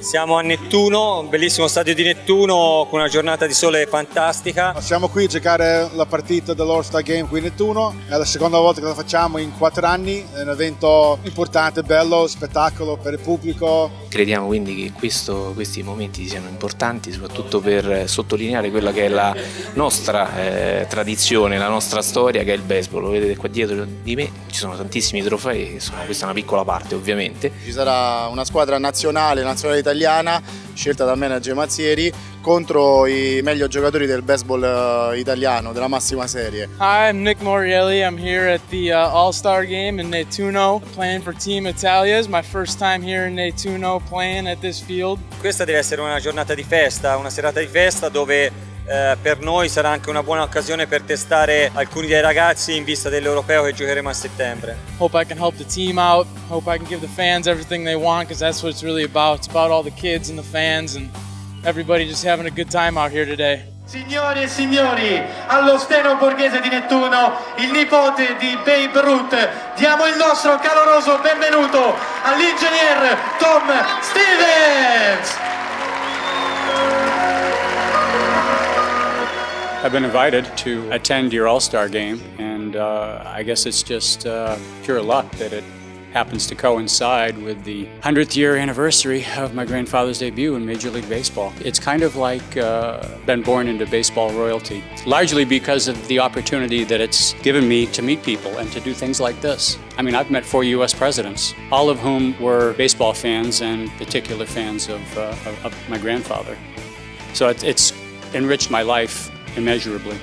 Siamo a Nettuno, un bellissimo stadio di Nettuno con una giornata di sole fantastica. Siamo qui a giocare la partita dell'All Star Game qui a Nettuno, è la seconda volta che la facciamo in quattro anni, è un evento importante, bello, spettacolo per il pubblico. Crediamo quindi che questo, questi momenti siano importanti soprattutto per sottolineare quella che è la nostra eh, tradizione, la nostra storia che è il baseball. Lo vedete qua dietro di me, ci sono tantissimi trofei, insomma, questa è una piccola parte ovviamente. Ci sarà una squadra nazionale, nazionale italiana, scelta dal manager Mazzieri, contro i meglio giocatori del baseball uh, italiano, della massima serie. Hi, I'm Nick Morielli. I'm here at the uh, All-Star Game in Nettuno, playing for Team Italia. It's my first time here in Nettuno playing at this field. Questa deve essere una giornata di festa, una serata di festa dove eh, per noi sarà anche una buona occasione per testare alcuni dei ragazzi in vista dell'Europeo che giocheremo a settembre. Hope I can help the team out. Hope I can give the fans everything they want because that's what it's really about. It's about all the kids and the fans and everybody just having a good time out here today. Signori e signori, allo steno borghese di Nettuno, il nipote di Babe Ruth, diamo il nostro caloroso benvenuto all'ingegner Tom Stevens! I've been invited to attend your All-Star game, and uh, I guess it's just uh, pure luck that it happens to coincide with the 100th year anniversary of my grandfather's debut in Major League Baseball. It's kind of like uh, been born into baseball royalty, largely because of the opportunity that it's given me to meet people and to do things like this. I mean, I've met four U.S. presidents, all of whom were baseball fans and particular fans of, uh, of, my grandfather. So it, it's enriched my life immeasurably.